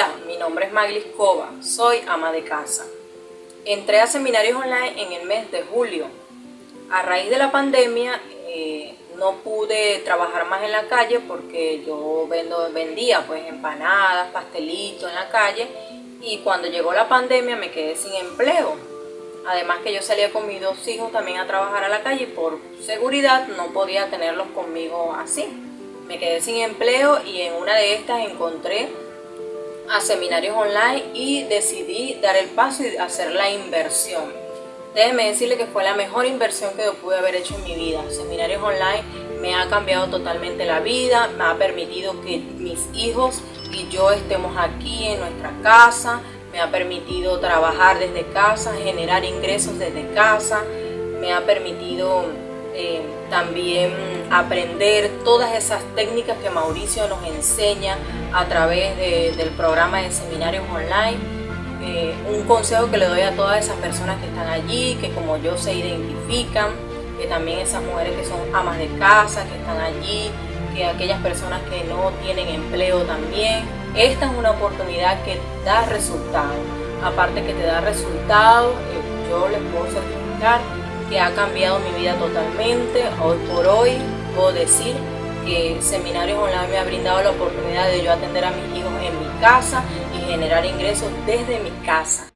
Hola, mi nombre es Maglis Cova, soy ama de casa. Entré a seminarios online en el mes de julio. A raíz de la pandemia eh, no pude trabajar más en la calle porque yo vendo, vendía pues empanadas, pastelitos en la calle y cuando llegó la pandemia me quedé sin empleo. Además que yo salía con mis dos hijos también a trabajar a la calle y por seguridad no podía tenerlos conmigo así. Me quedé sin empleo y en una de estas encontré a seminarios online y decidí dar el paso y hacer la inversión. Déjenme decirle que fue la mejor inversión que yo pude haber hecho en mi vida. Seminarios online me ha cambiado totalmente la vida, me ha permitido que mis hijos y yo estemos aquí en nuestra casa, me ha permitido trabajar desde casa, generar ingresos desde casa, me ha permitido eh, también aprender todas esas técnicas que Mauricio nos enseña a través del programa de seminarios online. Eh, un consejo que le doy a todas esas personas que están allí, que como yo se identifican, que también esas mujeres que son amas de casa, que están allí, que aquellas personas que no tienen empleo también. Esta es una oportunidad que da resultados. Aparte que te da resultados, eh, yo les puedo certificar que ha cambiado mi vida totalmente. Hoy por hoy puedo decir que Seminarios Online me ha brindado la oportunidad de yo atender a mis hijos en mi casa y generar ingresos desde mi casa.